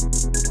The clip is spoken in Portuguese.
Música